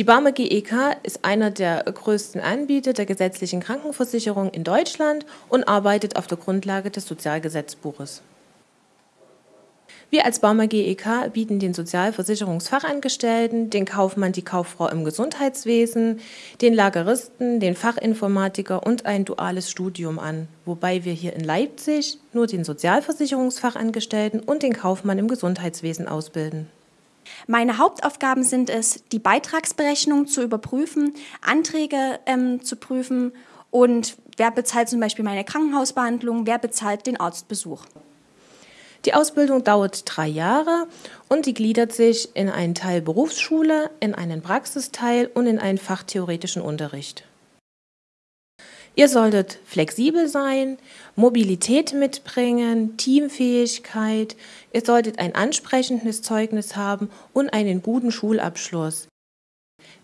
Die Barmer GEK ist einer der größten Anbieter der gesetzlichen Krankenversicherung in Deutschland und arbeitet auf der Grundlage des Sozialgesetzbuches. Wir als Barmer GEK bieten den Sozialversicherungsfachangestellten, den Kaufmann, die Kauffrau im Gesundheitswesen, den Lageristen, den Fachinformatiker und ein duales Studium an, wobei wir hier in Leipzig nur den Sozialversicherungsfachangestellten und den Kaufmann im Gesundheitswesen ausbilden. Meine Hauptaufgaben sind es, die Beitragsberechnung zu überprüfen, Anträge ähm, zu prüfen und wer bezahlt zum Beispiel meine Krankenhausbehandlung, wer bezahlt den Arztbesuch. Die Ausbildung dauert drei Jahre und die gliedert sich in einen Teil Berufsschule, in einen Praxisteil und in einen fachtheoretischen Unterricht. Ihr solltet flexibel sein, Mobilität mitbringen, Teamfähigkeit, ihr solltet ein ansprechendes Zeugnis haben und einen guten Schulabschluss.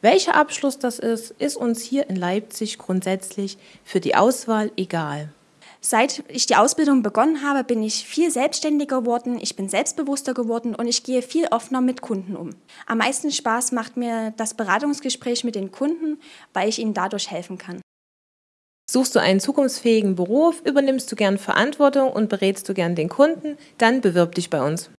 Welcher Abschluss das ist, ist uns hier in Leipzig grundsätzlich für die Auswahl egal. Seit ich die Ausbildung begonnen habe, bin ich viel selbstständiger geworden, ich bin selbstbewusster geworden und ich gehe viel offener mit Kunden um. Am meisten Spaß macht mir das Beratungsgespräch mit den Kunden, weil ich ihnen dadurch helfen kann. Suchst du einen zukunftsfähigen Beruf, übernimmst du gern Verantwortung und berätst du gern den Kunden, dann bewirb dich bei uns.